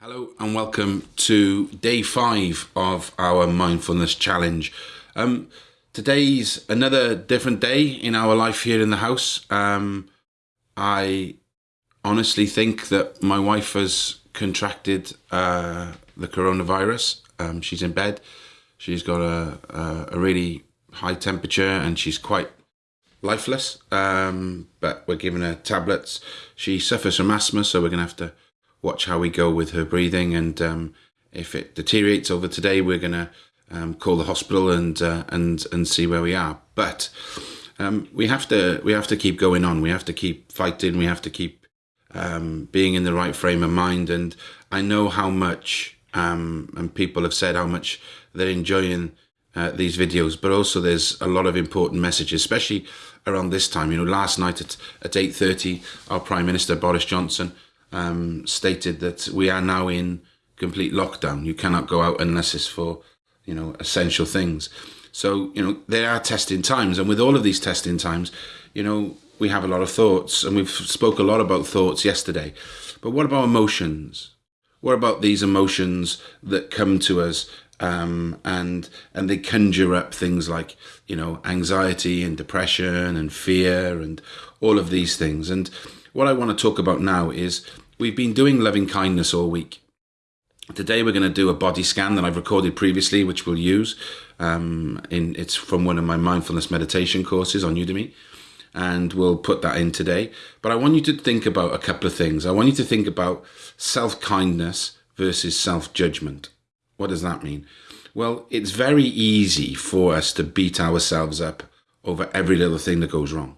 Hello and welcome to day five of our mindfulness challenge. Um, today's another different day in our life here in the house. Um, I honestly think that my wife has contracted uh, the coronavirus. Um, she's in bed. She's got a, a, a, really high temperature and she's quite lifeless. Um, but we're giving her tablets. She suffers from asthma, so we're going to have to watch how we go with her breathing. And um, if it deteriorates over today, we're going to um, call the hospital and uh, and and see where we are. But um, we have to we have to keep going on. We have to keep fighting. We have to keep um, being in the right frame of mind. And I know how much, um, and people have said how much they're enjoying uh, these videos, but also there's a lot of important messages, especially around this time. You know, last night at, at 8.30, our Prime Minister, Boris Johnson, um, stated that we are now in complete lockdown. You cannot go out unless it's for, you know, essential things. So, you know, there are testing times. And with all of these testing times, you know, we have a lot of thoughts and we've spoke a lot about thoughts yesterday. But what about emotions? What about these emotions that come to us um, and and they conjure up things like you know anxiety and depression and fear and all of these things. And what I want to talk about now is we've been doing loving kindness all week. Today we're going to do a body scan that I've recorded previously, which we'll use. Um, in it's from one of my mindfulness meditation courses on Udemy, and we'll put that in today. But I want you to think about a couple of things. I want you to think about self kindness versus self judgment. What does that mean? Well, it's very easy for us to beat ourselves up over every little thing that goes wrong.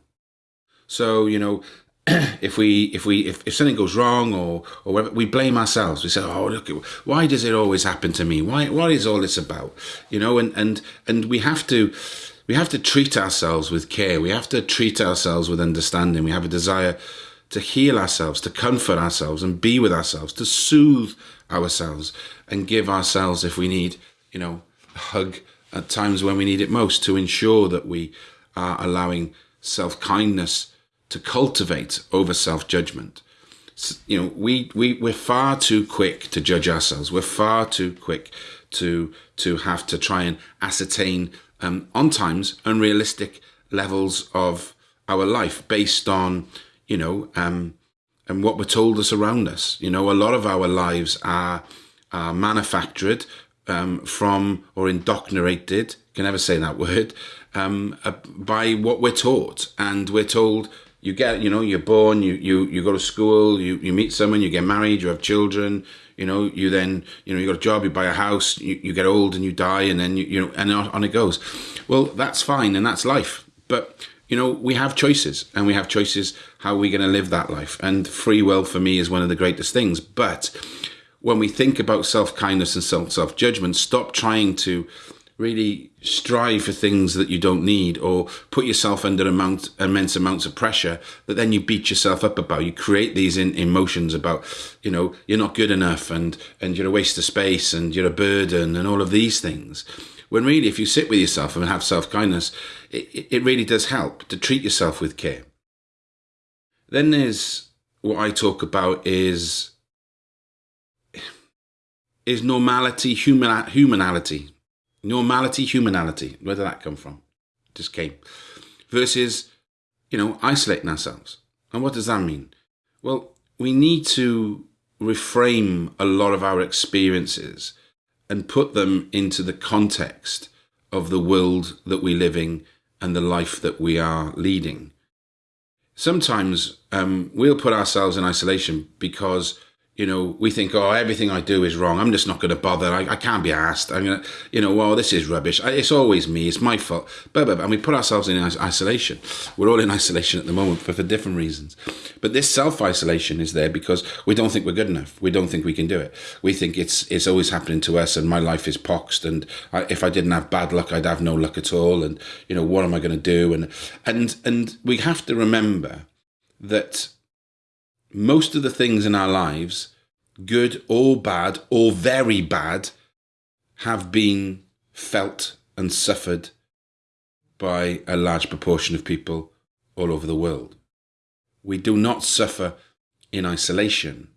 So, you know, if we if we if, if something goes wrong or or whatever, we blame ourselves. We say, "Oh, look, why does it always happen to me? Why what is all this about?" You know, and and and we have to we have to treat ourselves with care. We have to treat ourselves with understanding. We have a desire to heal ourselves, to comfort ourselves, and be with ourselves, to soothe ourselves, and give ourselves, if we need, you know, a hug at times when we need it most, to ensure that we are allowing self kindness to cultivate over self-judgment. You know, we, we, we're far too quick to judge ourselves. We're far too quick to, to have to try and ascertain, um, on times, unrealistic levels of our life based on, you know, um, and what we're told us around us. You know, a lot of our lives are, are manufactured um, from or indoctrinated, can never say that word, um, uh, by what we're taught. And we're told you get, you know, you're born, you, you, you go to school, you, you meet someone, you get married, you have children, you know, you then, you know, you got a job, you buy a house, you, you get old and you die and then, you, you know, and on it goes. Well, that's fine and that's life. But, you know, we have choices and we have choices how we're going to live that life. And free will for me is one of the greatest things. But when we think about self-kindness and self-judgment, stop trying to really strive for things that you don't need or put yourself under amount, immense amounts of pressure that then you beat yourself up about. You create these in, emotions about, you know, you're not good enough and, and you're a waste of space and you're a burden and all of these things. When really, if you sit with yourself and have self-kindness, it, it really does help to treat yourself with care. Then there's what I talk about is is normality, human, humanality normality, humanality. Where did that come from? just came. Versus, you know, isolating ourselves. And what does that mean? Well, we need to reframe a lot of our experiences and put them into the context of the world that we're living and the life that we are leading. Sometimes um, we'll put ourselves in isolation because you know, we think, oh, everything I do is wrong. I'm just not going to bother. I, I can't be asked. I'm going to, you know, well, this is rubbish. It's always me. It's my fault. Blah, blah, blah. And we put ourselves in isolation. We're all in isolation at the moment, but for different reasons. But this self-isolation is there because we don't think we're good enough. We don't think we can do it. We think it's it's always happening to us and my life is poxed. And I, if I didn't have bad luck, I'd have no luck at all. And, you know, what am I going to do? And, and, and we have to remember that most of the things in our lives, good or bad or very bad, have been felt and suffered by a large proportion of people all over the world. We do not suffer in isolation,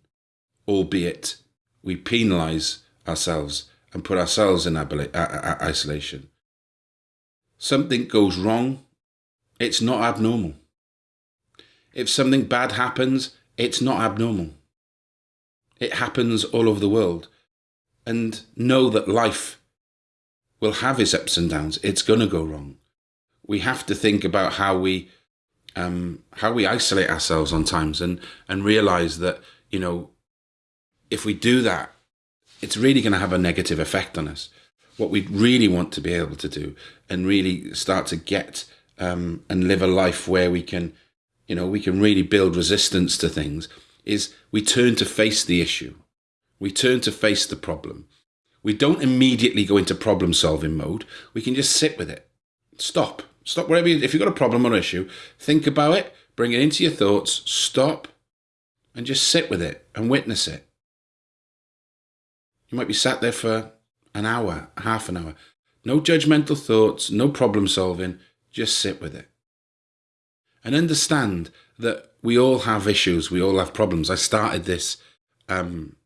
albeit we penalize ourselves and put ourselves in isolation. Something goes wrong, it's not abnormal. If something bad happens, it's not abnormal. It happens all over the world. And know that life will have its ups and downs. It's going to go wrong. We have to think about how we um, how we isolate ourselves on times and and realize that you know if we do that, it's really going to have a negative effect on us. What we really want to be able to do and really start to get um, and live a life where we can, you know, we can really build resistance to things is we turn to face the issue. We turn to face the problem. We don't immediately go into problem solving mode. We can just sit with it. Stop. Stop wherever you, if you've got a problem or issue, think about it, bring it into your thoughts, stop, and just sit with it and witness it. You might be sat there for an hour, half an hour. No judgmental thoughts, no problem solving, just sit with it. And understand that we all have issues, we all have problems. I started this um,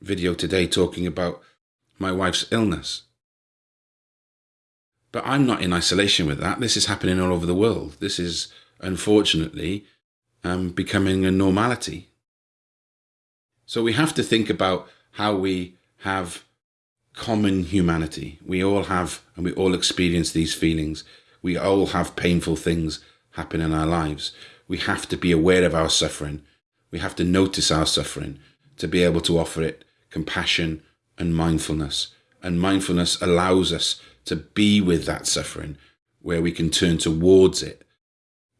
video today talking about my wife's illness. But I'm not in isolation with that. This is happening all over the world. This is, unfortunately, um, becoming a normality. So we have to think about how we have common humanity. We all have, and we all experience these feelings. We all have painful things happen in our lives. We have to be aware of our suffering. We have to notice our suffering to be able to offer it compassion and mindfulness. And mindfulness allows us to be with that suffering where we can turn towards it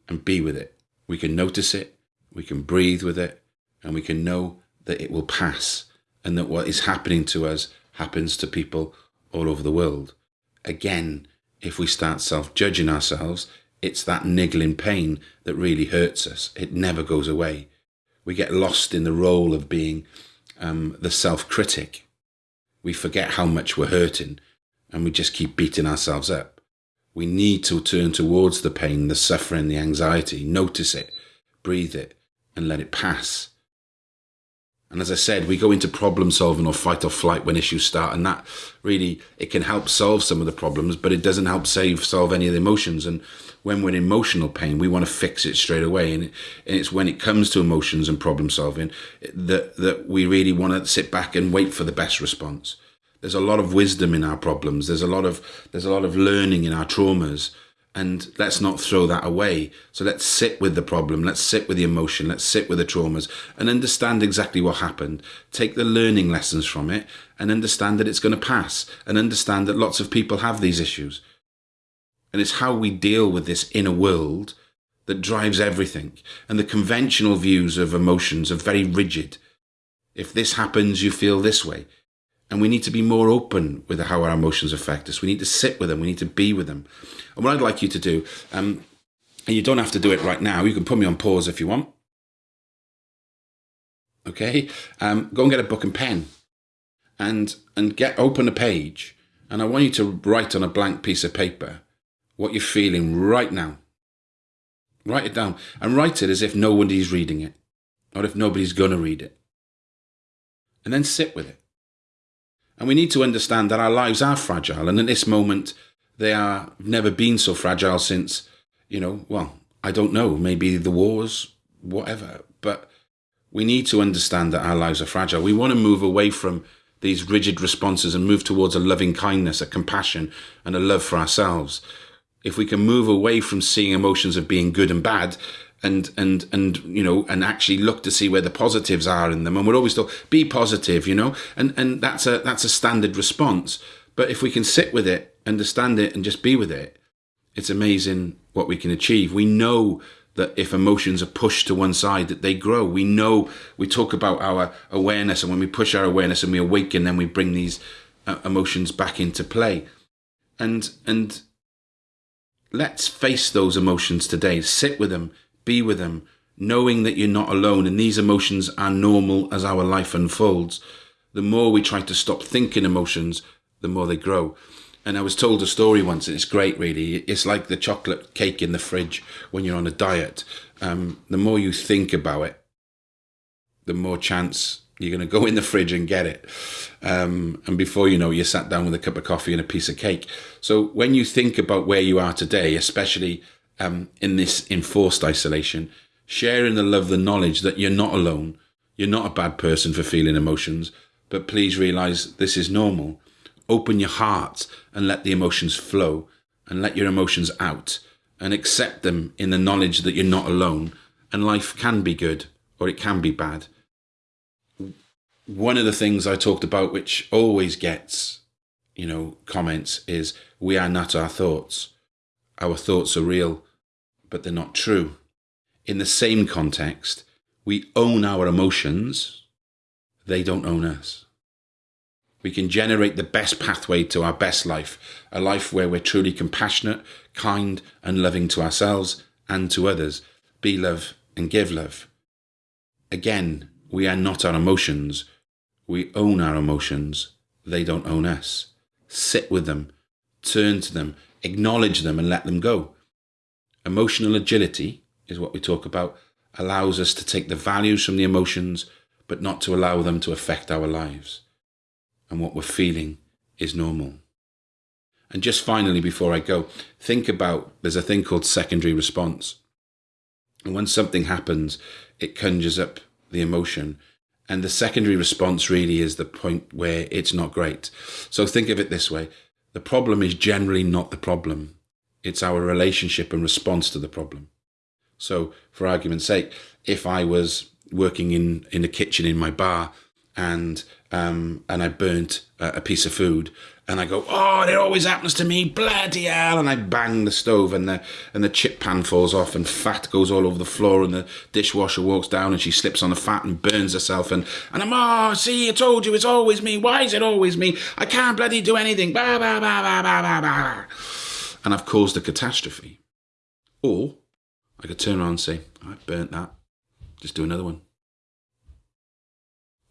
and be with it. We can notice it, we can breathe with it, and we can know that it will pass and that what is happening to us happens to people all over the world. Again, if we start self judging ourselves, it's that niggling pain that really hurts us. It never goes away. We get lost in the role of being um, the self critic we forget how much we're hurting and we just keep beating ourselves up. We need to turn towards the pain, the suffering, the anxiety, notice it, breathe it, and let it pass. And as I said, we go into problem solving or fight or flight when issues start, and that really it can help solve some of the problems, but it doesn't help save solve any of the emotions. And when we're in emotional pain, we want to fix it straight away. And, it, and it's when it comes to emotions and problem solving that that we really want to sit back and wait for the best response. There's a lot of wisdom in our problems. There's a lot of there's a lot of learning in our traumas and let's not throw that away. So let's sit with the problem, let's sit with the emotion, let's sit with the traumas and understand exactly what happened. Take the learning lessons from it and understand that it's going to pass and understand that lots of people have these issues. And it's how we deal with this inner world that drives everything. And the conventional views of emotions are very rigid. If this happens, you feel this way. And we need to be more open with how our emotions affect us. We need to sit with them. We need to be with them. And what I'd like you to do, um, and you don't have to do it right now. You can put me on pause if you want. Okay, um, go and get a book and pen, and and get open a page, and I want you to write on a blank piece of paper what you're feeling right now. Write it down and write it as if nobody's reading it, or if nobody's going to read it, and then sit with it. And we need to understand that our lives are fragile. And at this moment, they are never been so fragile since, you know, well, I don't know, maybe the wars, whatever. But we need to understand that our lives are fragile. We want to move away from these rigid responses and move towards a loving kindness, a compassion, and a love for ourselves. If we can move away from seeing emotions of being good and bad and and and you know and actually look to see where the positives are in them. And we're always told be positive you know? And and that's a that's a standard response. But if we can sit with it understand it and just be with it it's amazing what we can achieve. We know that if emotions are pushed to one side that they grow. We know we talk about our awareness and when we push our awareness and we awaken then we bring these uh, emotions back into play. And and let's face those emotions today. Sit with them be with them, knowing that you're not alone and these emotions are normal as our life unfolds. The more we try to stop thinking emotions, the more they grow. And I was told a story once, and it's great, really. It's like the chocolate cake in the fridge when you're on a diet. Um, the more you think about it, the more chance You're going to go in the fridge and get it. Um, and before you know, you sat down with a cup of coffee and a piece of cake. So when you think about where you are today, especially um, in this enforced isolation, sharing the love, the knowledge that you're not alone. You're not a bad person for feeling emotions, but please realize this is normal. Open your heart and let the emotions flow and let your emotions out and accept them in the knowledge that you're not alone and life can be good or it can be bad. One of the things I talked about, which always gets, you know, comments is we are not our thoughts. Our thoughts are real, but they're not true. In the same context, we own our emotions. They don't own us. We can generate the best pathway to our best life, a life where we're truly compassionate, kind, and loving to ourselves and to others. Be love and give love. Again, we are not our emotions. We own our emotions. They don't own us. Sit with them, turn to them, acknowledge them, and let them go. Emotional agility is what we talk about, allows us to take the values from the emotions, but not to allow them to affect our lives. And what we're feeling is normal. And just finally, before I go, think about there's a thing called secondary response. And when something happens, it conjures up the emotion. And the secondary response really is the point where it's not great. So think of it this way the problem is generally not the problem, it's our relationship and response to the problem. So, for argument's sake, if I was working in, in the kitchen in my bar and um, and I burnt a, a piece of food and I go, oh, it always happens to me, bloody hell! And I bang the stove, and the and the chip pan falls off, and fat goes all over the floor, and the dishwasher walks down, and she slips on the fat and burns herself, and and I'm, oh, see, I told you, it's always me. Why is it always me? I can't bloody do anything. Bah, bah, bah, bah, bah, bah, bah. And I've caused a catastrophe. Or I could turn around and say, I burnt that. Just do another one.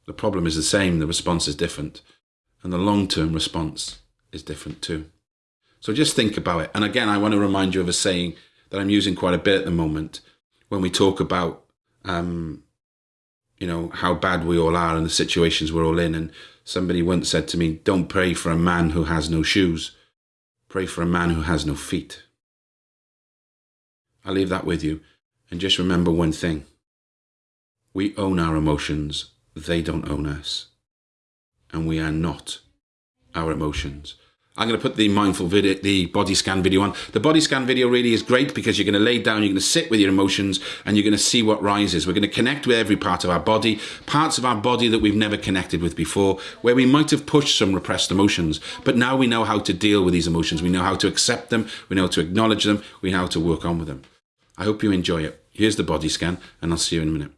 The problem is the same, the response is different. And the long term response is different too. So just think about it. And again, I want to remind you of a saying that I'm using quite a bit at the moment when we talk about, um, you know, how bad we all are and the situations we're all in. And somebody once said to me, Don't pray for a man who has no shoes, pray for a man who has no feet. I'll leave that with you. And just remember one thing we own our emotions, they don't own us. And we are not our emotions. I'm going to put the mindful video, the body scan video on. The body scan video really is great because you're going to lay down, you're going to sit with your emotions, and you're going to see what rises. We're going to connect with every part of our body, parts of our body that we've never connected with before, where we might have pushed some repressed emotions. But now we know how to deal with these emotions. We know how to accept them, we know how to acknowledge them, we know how to work on with them. I hope you enjoy it. Here's the body scan, and I'll see you in a minute.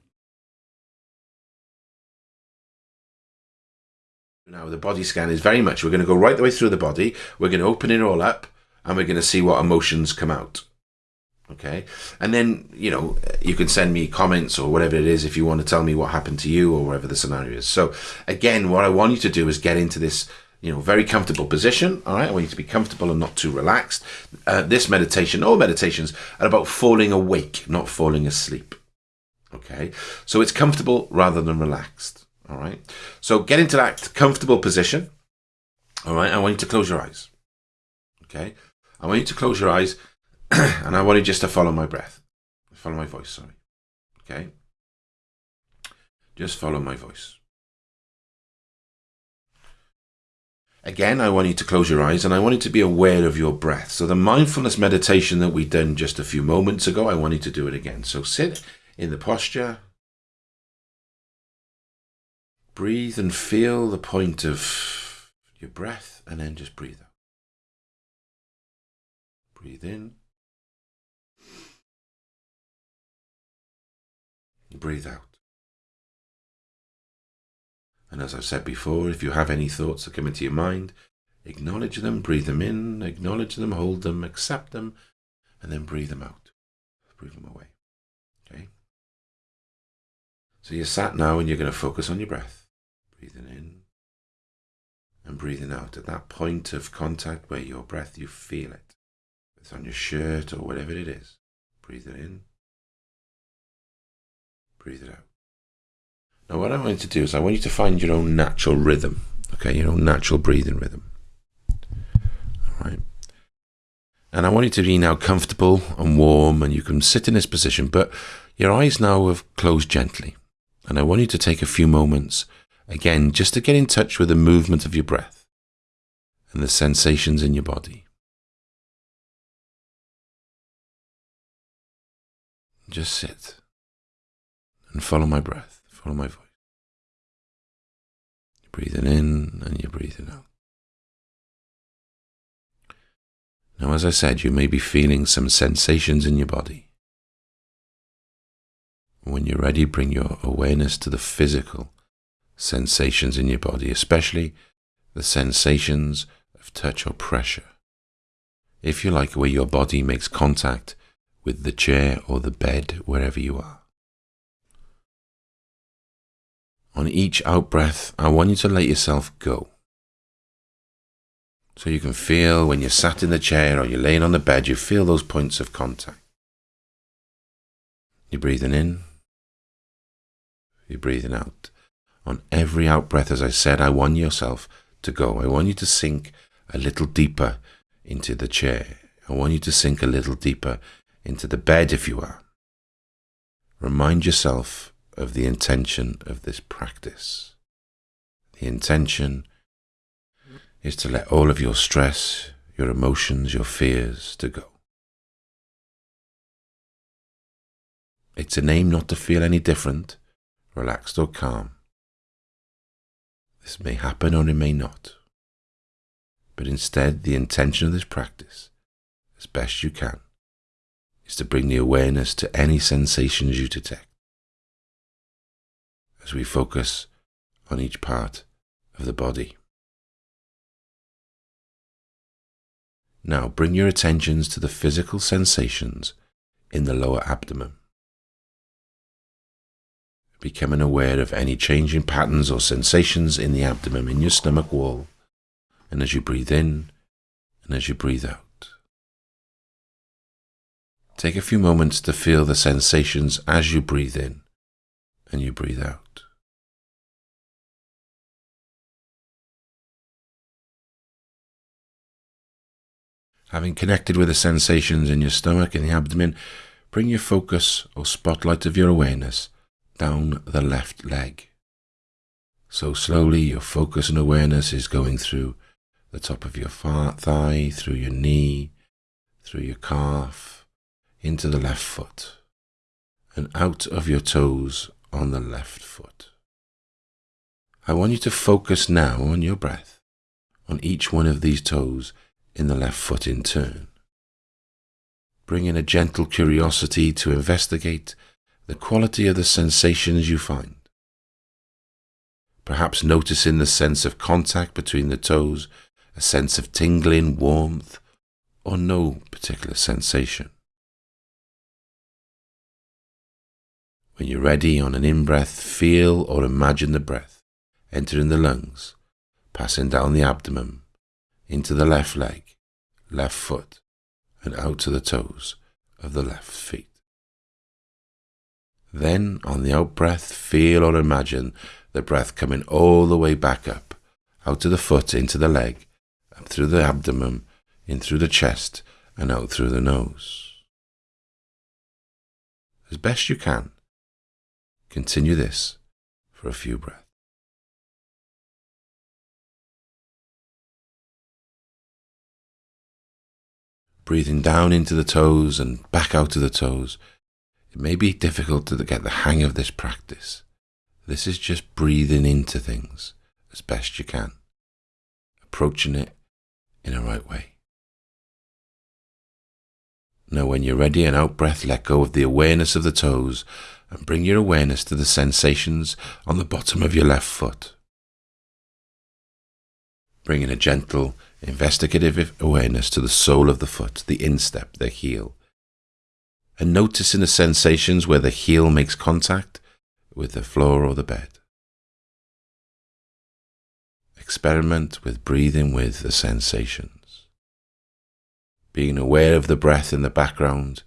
Now, the body scan is very much, we're going to go right the way through the body, we're going to open it all up, and we're going to see what emotions come out. Okay. And then, you know, you can send me comments or whatever it is if you want to tell me what happened to you or whatever the scenario is. So, again, what I want you to do is get into this you know, very comfortable position. All right, I want you to be comfortable and not too relaxed. Uh, this meditation, all meditations, are about falling awake, not falling asleep. Okay, so it's comfortable rather than relaxed. All right, so get into that comfortable position. All right, I want you to close your eyes. Okay, I want you to close your eyes, and I want you just to follow my breath, follow my voice. Sorry. Okay, just follow my voice. Again, I want you to close your eyes and I want you to be aware of your breath. So, the mindfulness meditation that we done just a few moments ago, I want you to do it again. So, sit in the posture, breathe and feel the point of your breath, and then just breathe out. Breathe in, breathe out. And as I've said before, if you have any thoughts that come into your mind, acknowledge them, breathe them in, acknowledge them, hold them, accept them, and then breathe them out. Breathe them away. Okay? So you're sat now and you're going to focus on your breath. Breathing in and breathing out at that point of contact where your breath, you feel it. It's on your shirt or whatever it is. Breathe it in. Breathe it out. Now, what I want you to do is I want you to find your own natural rhythm, okay, your own natural breathing rhythm. All right. And I want you to be now comfortable and warm, and you can sit in this position, but your eyes now have closed gently. And I want you to take a few moments, again, just to get in touch with the movement of your breath and the sensations in your body. Just sit and follow my breath, follow my voice. You're breathing in and you're breathing out. Now, as I said, you may be feeling some sensations in your body. When you're ready, bring your awareness to the physical sensations in your body, especially the sensations of touch or pressure. If you like, where your body makes contact with the chair or the bed, wherever you are. On each out breath, I want you to let yourself go. So you can feel when you're sat in the chair or you're laying on the bed, you feel those points of contact. You're breathing in, you're breathing out. On every out breath, as I said, I want yourself to go. I want you to sink a little deeper into the chair. I want you to sink a little deeper into the bed if you are. Remind yourself of the intention of this practice. The intention is to let all of your stress, your emotions, your fears to go. It's a aim not to feel any different, relaxed or calm. This may happen or it may not. But instead, the intention of this practice, as best you can, is to bring the awareness to any sensations you detect as we focus on each part of the body. Now bring your attentions to the physical sensations in the lower abdomen. Becoming aware of any changing patterns or sensations in the abdomen, in your stomach wall, and as you breathe in and as you breathe out. Take a few moments to feel the sensations as you breathe in and you breathe out. Having connected with the sensations in your stomach and the abdomen, bring your focus or spotlight of your awareness down the left leg. So slowly your focus and awareness is going through the top of your thigh, through your knee, through your calf, into the left foot and out of your toes on the left foot. I want you to focus now on your breath, on each one of these toes in the left foot in turn. Bring in a gentle curiosity to investigate the quality of the sensations you find. Perhaps noticing the sense of contact between the toes, a sense of tingling, warmth, or no particular sensation. When you're ready on an in breath, feel or imagine the breath entering the lungs, passing down the abdomen, into the left leg, left foot, and out to the toes of the left feet. Then, on the out breath, feel or imagine the breath coming all the way back up, out of the foot, into the leg, up through the abdomen, in through the chest, and out through the nose. As best you can, Continue this for a few breaths. Breathing down into the toes and back out of the toes. It may be difficult to get the hang of this practice. This is just breathing into things as best you can, approaching it in a right way. Now, when you're ready, an out breath, let go of the awareness of the toes and bring your awareness to the sensations on the bottom of your left foot. Bringing a gentle, investigative awareness to the sole of the foot, the instep, the heel. And noticing the sensations where the heel makes contact with the floor or the bed. Experiment with breathing with the sensations. Being aware of the breath in the background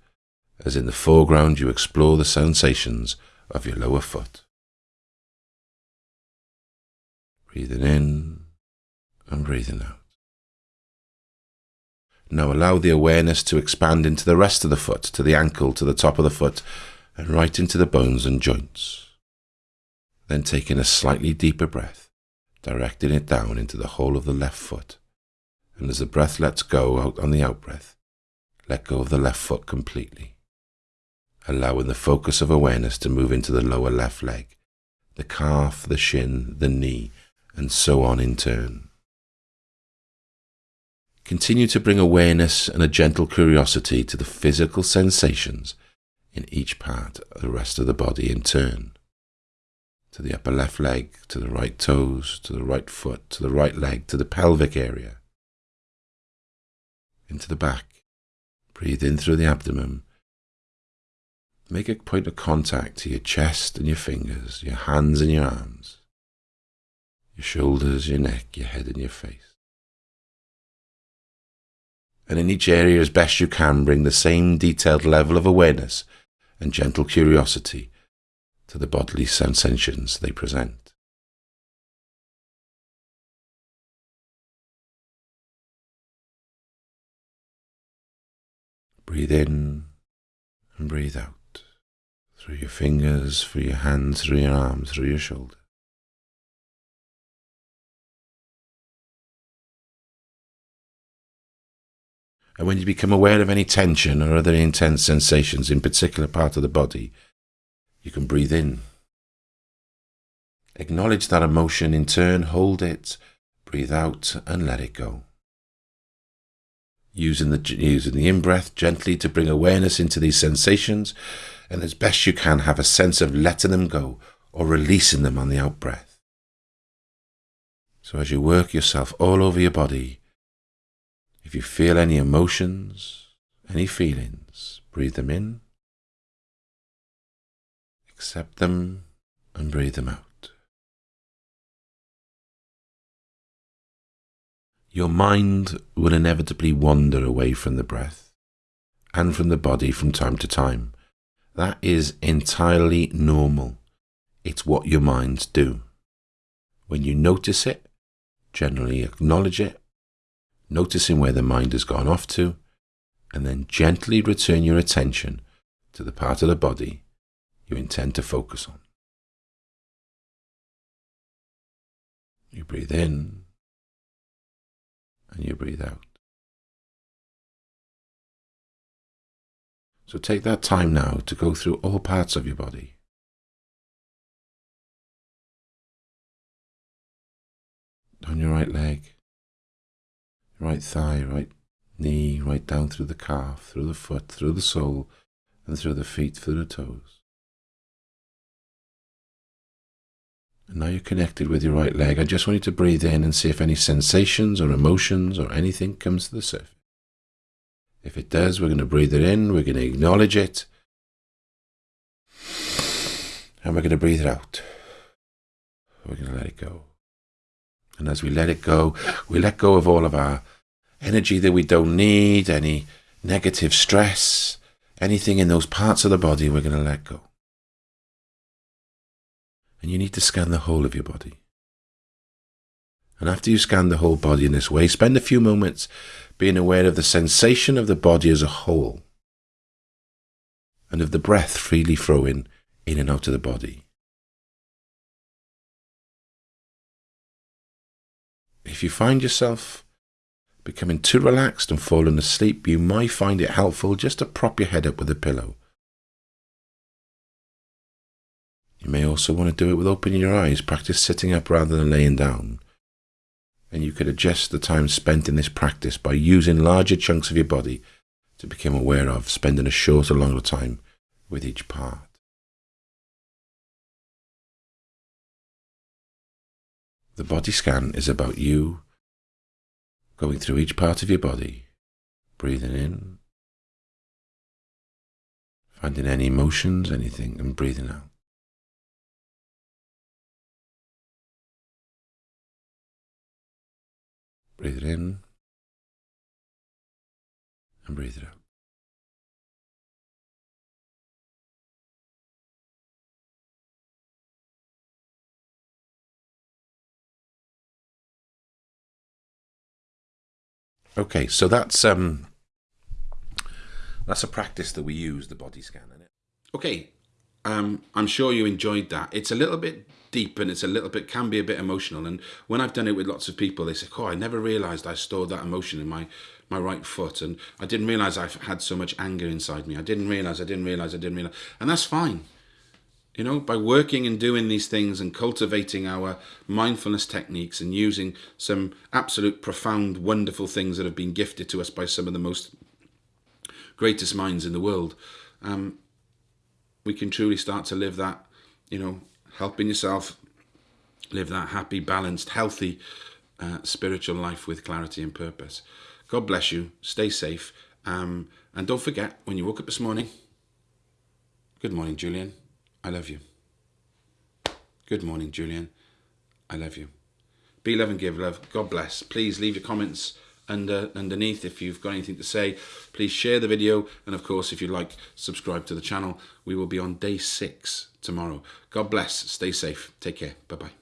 as in the foreground you explore the sensations of your lower foot. Breathing in and breathing out. Now allow the awareness to expand into the rest of the foot, to the ankle, to the top of the foot, and right into the bones and joints. Then taking a slightly deeper breath, directing it down into the whole of the left foot. And as the breath lets go out on the outbreath, let go of the left foot completely, allowing the focus of awareness to move into the lower left leg, the calf, the shin, the knee, and so on in turn. Continue to bring awareness and a gentle curiosity to the physical sensations in each part of the rest of the body in turn. To the upper left leg, to the right toes, to the right foot, to the right leg, to the pelvic area. Into the back. Breathe in through the abdomen. Make a point of contact to your chest and your fingers, your hands and your arms, your shoulders, your neck, your head and your face and in each area as best you can bring the same detailed level of awareness and gentle curiosity to the bodily sensations they present. Breathe in and breathe out through your fingers, through your hands, through your arms, through your shoulders. And when you become aware of any tension or other intense sensations in particular part of the body, you can breathe in. Acknowledge that emotion in turn, hold it, breathe out, and let it go. Using the, using the in breath gently to bring awareness into these sensations, and as best you can, have a sense of letting them go or releasing them on the out breath. So as you work yourself all over your body, if you feel any emotions, any feelings, breathe them in, accept them, and breathe them out. Your mind will inevitably wander away from the breath and from the body from time to time. That is entirely normal. It's what your minds do. When you notice it, generally acknowledge it, noticing where the mind has gone off to, and then gently return your attention to the part of the body you intend to focus on. You breathe in and you breathe out. So take that time now to go through all parts of your body. On your right leg, right thigh, right knee, right down through the calf, through the foot, through the sole, and through the feet, through the toes. And now you're connected with your right leg. I just want you to breathe in and see if any sensations or emotions or anything comes to the surface. If it does, we're going to breathe it in, we're going to acknowledge it, and we're going to breathe it out. We're going to let it go. And as we let it go, we let go of all of our energy that we don't need, any negative stress, anything in those parts of the body, we're going to let go. And you need to scan the whole of your body. And after you scan the whole body in this way, spend a few moments being aware of the sensation of the body as a whole and of the breath freely flowing in and out of the body. If you find yourself becoming too relaxed and falling asleep, you might find it helpful just to prop your head up with a pillow. You may also want to do it with opening your eyes, practice sitting up rather than laying down. And you could adjust the time spent in this practice by using larger chunks of your body to become aware of, spending a shorter, longer time with each part. The body scan is about you going through each part of your body, breathing in, finding any emotions, anything, and breathing out. Breathe it in and breathe it out. Okay, so that's um, that's a practice that we use the body scan. Isn't it? Okay, um, I'm sure you enjoyed that. It's a little bit deep and it's a little bit can be a bit emotional. And when I've done it with lots of people, they say, "Oh, I never realised I stored that emotion in my my right foot, and I didn't realise I had so much anger inside me. I didn't realise. I didn't realise. I didn't realise." And that's fine. You know, by working and doing these things and cultivating our mindfulness techniques and using some absolute profound, wonderful things that have been gifted to us by some of the most greatest minds in the world, um, we can truly start to live that, you know, helping yourself live that happy, balanced, healthy uh, spiritual life with clarity and purpose. God bless you. Stay safe. Um, and don't forget, when you woke up this morning, good morning, Julian. I love you. Good morning, Julian. I love you. Be love and give love. God bless. Please leave your comments under underneath if you've got anything to say. Please share the video. And of course, if you like, subscribe to the channel. We will be on day six tomorrow. God bless. Stay safe. Take care. Bye-bye.